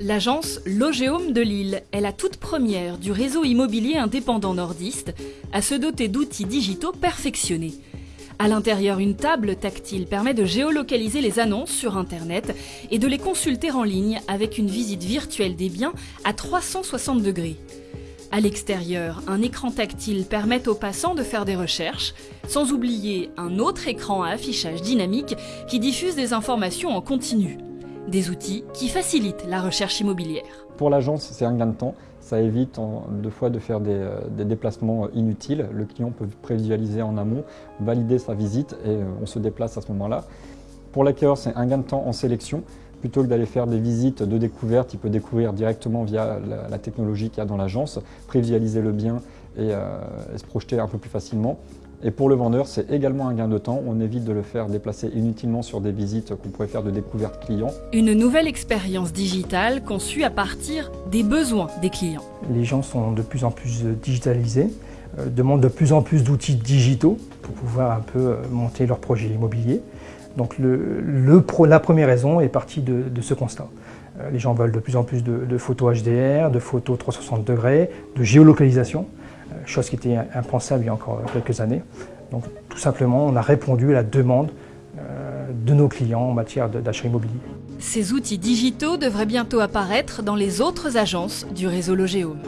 L'agence Logéome de Lille est la toute première du réseau immobilier indépendant nordiste à se doter d'outils digitaux perfectionnés. À l'intérieur, une table tactile permet de géolocaliser les annonces sur Internet et de les consulter en ligne avec une visite virtuelle des biens à 360 degrés. À l'extérieur, un écran tactile permet aux passants de faire des recherches, sans oublier un autre écran à affichage dynamique qui diffuse des informations en continu. Des outils qui facilitent la recherche immobilière. Pour l'agence, c'est un gain de temps. Ça évite deux fois de faire des, euh, déplacements inutiles. Le client peut prévisualiser en amont, valider sa visite et euh, on se déplace à ce moment-là. Pour l'acquéreur, c'est un gain de temps en sélection. Plutôt que d'aller faire des visites de découverte, il peut découvrir directement via la, la technologie qu'il y a dans l'agence, prévisualiser le bien et, euh, et se projeter un peu plus facilement. Et pour le vendeur, c'est également un gain de temps. On évite de le faire déplacer inutilement sur des visites qu'on pourrait faire de découverte client. Une nouvelle expérience digitale conçue à partir des besoins des clients. Les gens sont de plus en plus digitalisés, euh, demandent de plus en plus d'outils digitaux pour pouvoir un peu euh, monter leur projet immobilier. Donc le, le pro, la première raison est partie de, de, ce constat. Euh, les gens veulent de plus en plus de, de photos HDR, de photos 360 degrés, de géolocalisation. Chose qui était impensable il y a encore quelques années. Donc tout simplement, on a répondu à la demande euh, de nos clients en matière d'achat immobilier. Ces outils digitaux devraient bientôt apparaître dans les autres agences du réseau Logéome.